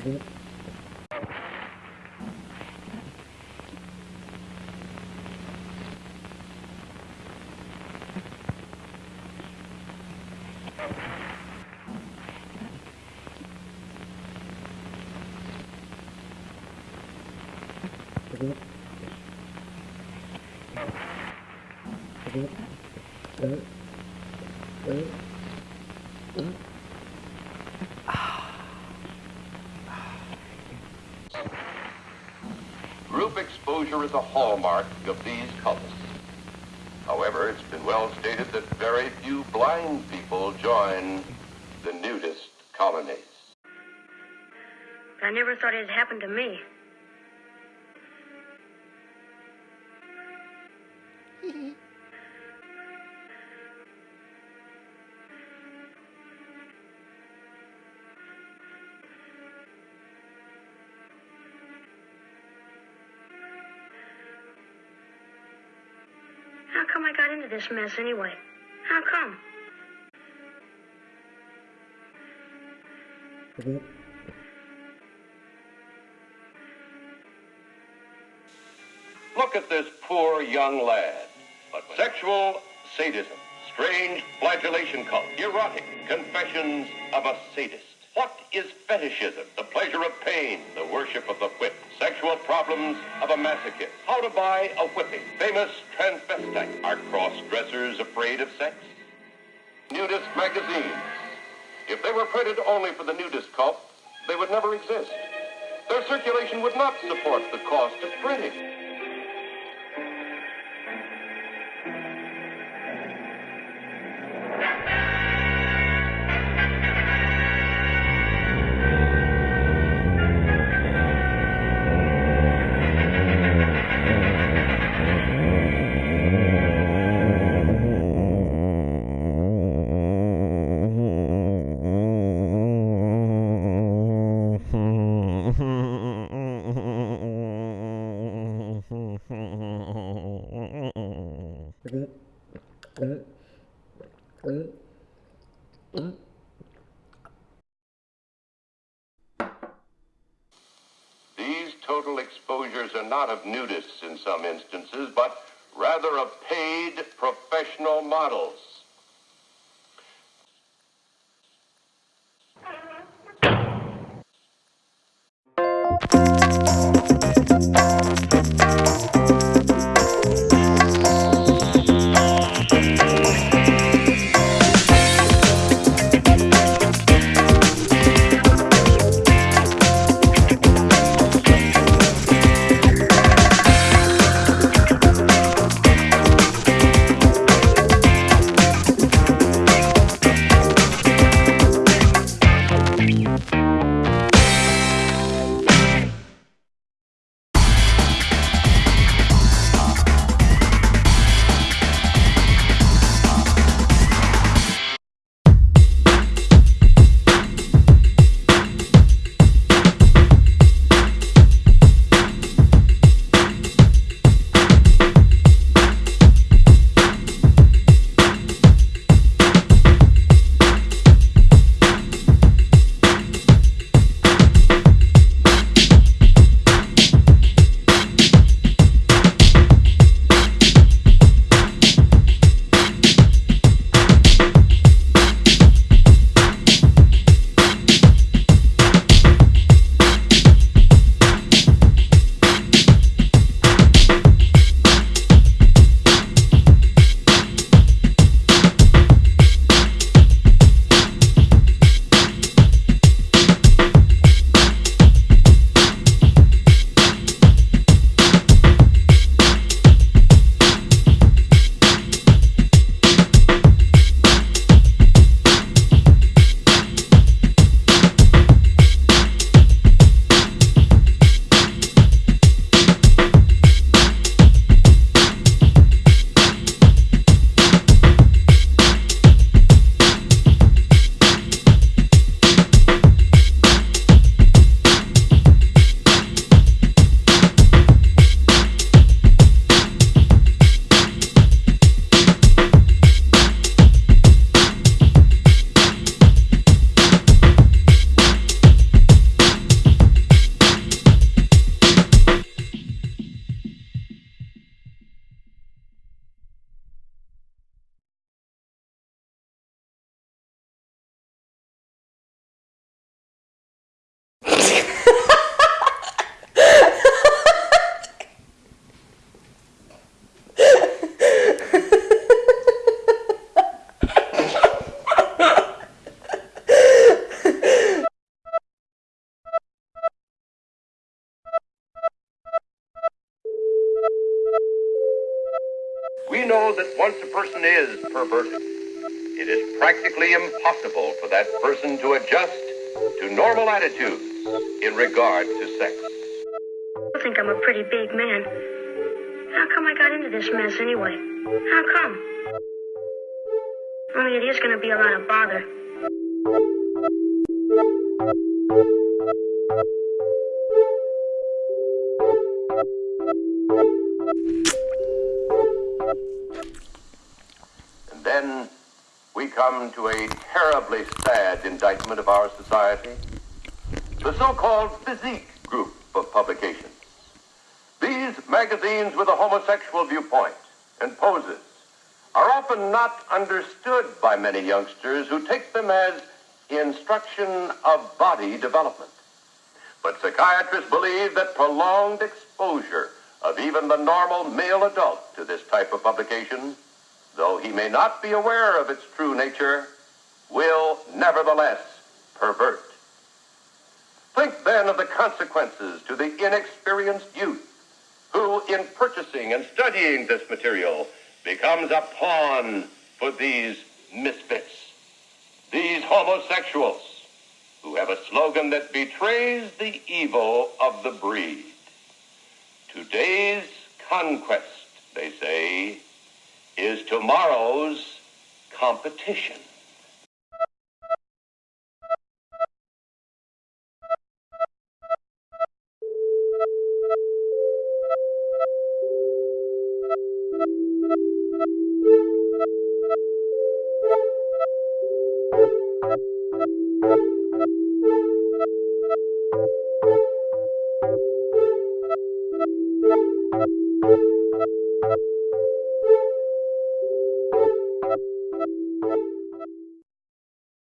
Group exposure is a hallmark of these cults. However, it's been well stated that very few blind people join the nudist colonies. I never thought it'd happen to me. Come I got into this mess anyway? How come? Look at this poor young lad. But sexual sadism, strange flagellation cult, erotic confessions of a sadist. What is fetishism? The pleasure of pain, the worship of the whip, sexual problems of a masochist, how to buy a whipping, famous transvestite. Are cross-dressers afraid of sex? Nudist magazines. If they were printed only for the nudist cult, they would never exist. Their circulation would not support the cost of printing. These total exposures are not of nudists in some instances, but rather of paid professional models. Know that once a person is perverted, it is practically impossible for that person to adjust to normal attitudes in regard to sex. I think I'm a pretty big man. How come I got into this mess anyway? How come? Only it is going to be a lot of bother. And then we come to a terribly sad indictment of our society the so called physique group of publications. These magazines with a homosexual viewpoint and poses are often not understood by many youngsters who take them as instruction of body development. But psychiatrists believe that prolonged exposure of even the normal male adult to this type of publication, though he may not be aware of its true nature, will nevertheless pervert. Think then of the consequences to the inexperienced youth who, in purchasing and studying this material, becomes a pawn for these misfits, these homosexuals who have a slogan that betrays the evil of the breed. Today's conquest, they say, is tomorrow's competition. Thank you.